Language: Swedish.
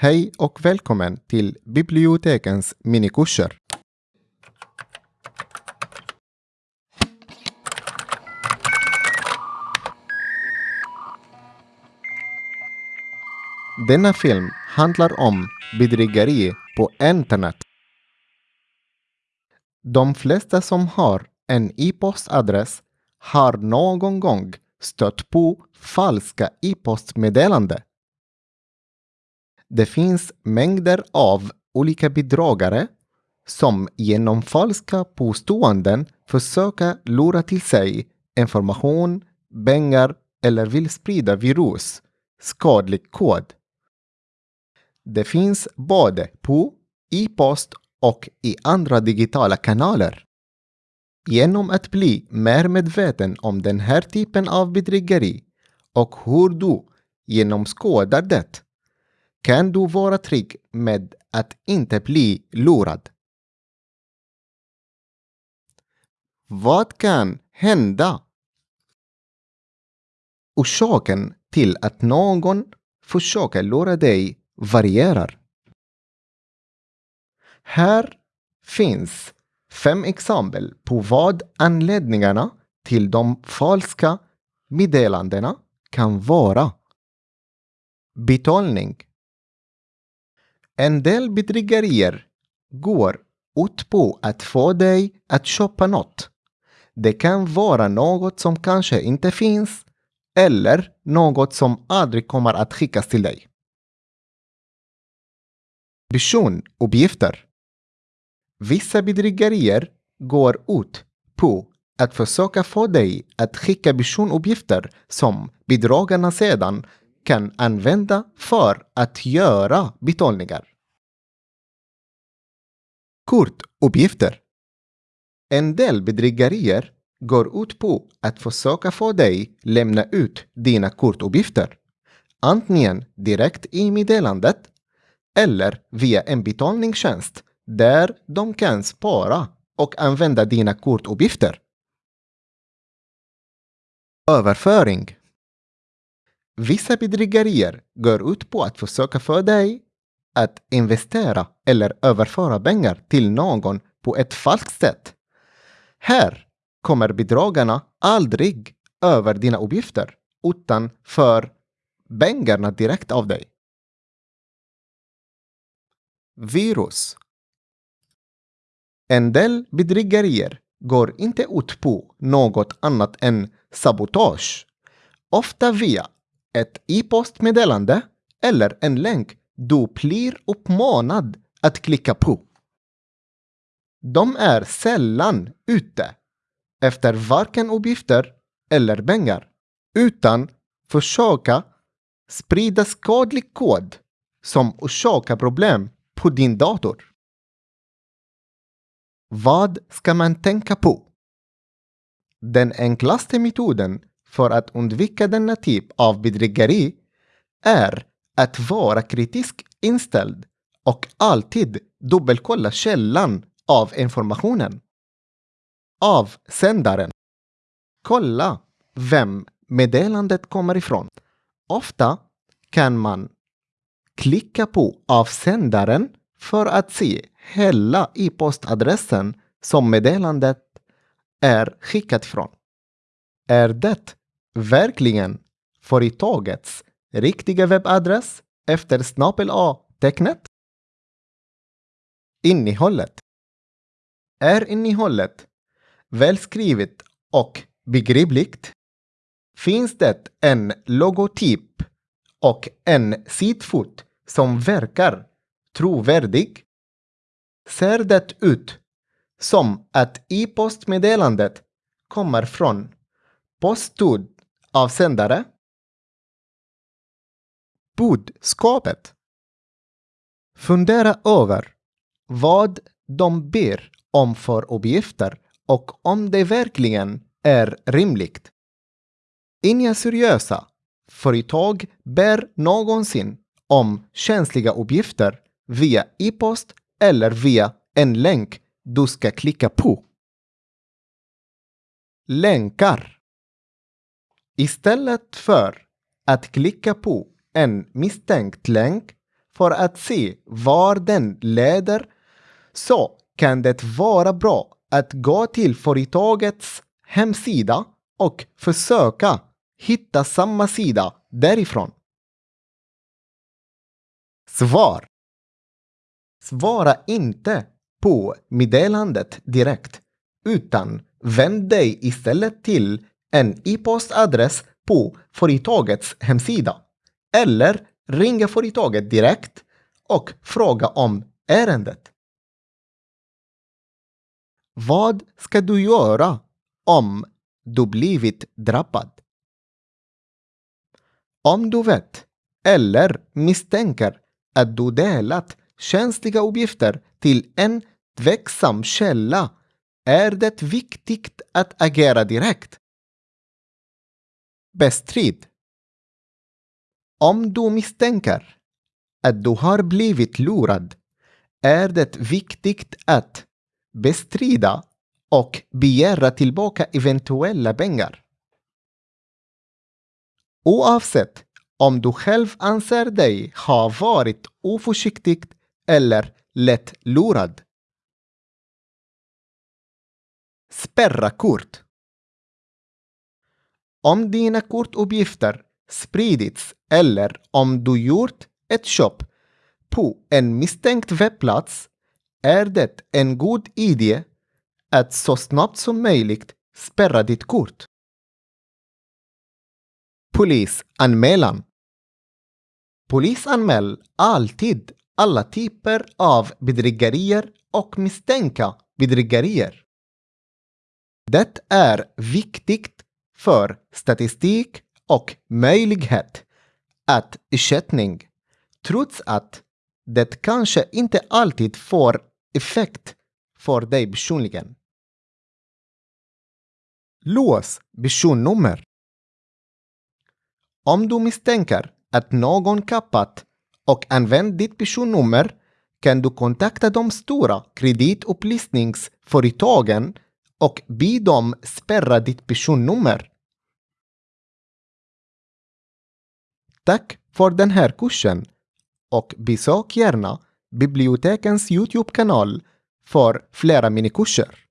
Hej och välkommen till bibliotekens minikurser. Denna film handlar om bedrägeri på internet. De flesta som har en e-postadress har någon gång stött på falska e-postmeddelanden. Det finns mängder av olika bedragare som genom falska påståenden försöker lura till sig information, pengar eller vill sprida virus, skadlig kod. Det finns både på e-post och i andra digitala kanaler. Genom att bli mer medveten om den här typen av bedrägeri och hur du genomskådar det kan du vara trygg med att inte bli lurad. Vad kan hända? Orsaken till att någon försöker lura dig varierar. Här finns fem exempel på vad anledningarna till de falska meddelandena kan vara. Betalning. En del bedrägerier går ut på att få dig att köpa något. Det kan vara något som kanske inte finns eller något som aldrig kommer att skickas till dig. Personuppgifter. Vissa bedrägerier går ut på att försöka få dig att skicka personuppgifter som bedragarna sedan kan använda för att göra betalningar. Kortuppgifter. En del bedrägerier går ut på att försöka få dig lämna ut dina kortuppgifter. Antingen direkt i meddelandet eller via en betalningstjänst där de kan spara och använda dina kortuppgifter. Överföring. Vissa bedrägerier går ut på att försöka få dig att investera eller överföra pengar till någon på ett falskt sätt. Här kommer bedragarna aldrig över dina uppgifter utan för pengarna direkt av dig. Virus. En del bedrägerier går inte ut på något annat än sabotage. Ofta via ett e-postmeddelande eller en länk du blir uppmanad att klicka på. De är sällan ute efter varken uppgifter eller pengar, utan försöka sprida skadlig kod som orsakar problem på din dator. Vad ska man tänka på? Den enklaste metoden för att undvika denna typ av bedrägeri är att vara kritisk inställd och alltid dubbelkolla källan av informationen. Avsändaren. Kolla vem meddelandet kommer ifrån. Ofta kan man klicka på avsändaren för att se hela e-postadressen som meddelandet är skickat ifrån. Är det verkligen företagets riktiga webbadress efter snabel A-tecknet? Innehållet. Är innehållet välskrivet och begripligt? Finns det en logotyp och en sidfot som verkar trovärdig? Ser det ut som att e-postmeddelandet kommer från Avsändare Budskapet. Fundera över vad de ber om för uppgifter och om det verkligen är rimligt. Inga seriösa företag ber någonsin om känsliga uppgifter via e-post eller via en länk du ska klicka på. Länkar. Istället för att klicka på en misstänkt länk för att se var den leder så kan det vara bra att gå till företagets hemsida och försöka hitta samma sida därifrån. Svar. Svara inte på meddelandet direkt, utan vänd dig istället till en e-postadress på företagets hemsida eller ringa företaget direkt och fråga om ärendet. Vad ska du göra om du blivit drabbad? Om du vet eller misstänker att du delat känsliga uppgifter till en tveksam källa är det viktigt att agera direkt. Bestrid. Om du misstänker att du har blivit lurad är det viktigt att bestrida och begära tillbaka eventuella pengar. Oavsett om du själv anser dig ha varit oförsiktig eller lätt lurad. Spärra kort. Om dina kortuppgifter spridits eller om du gjort ett köp på en misstänkt webbplats är det en god idé att så snabbt som möjligt spärra ditt kort. Polisanmälan Polisanmäl alltid alla typer av bedrägerier och misstänkta bedrägerier. Det är viktigt för statistik och möjlighet att ersättning, trots att det kanske inte alltid får effekt för dig personligen. Lås personnummer. Om du misstänker att någon kappat och använt ditt personnummer kan du kontakta de stora kreditupplysningsföretagen och be dem spärra ditt personnummer. Tack för den här kursen och besök gärna bibliotekens Youtube-kanal för flera minikurser.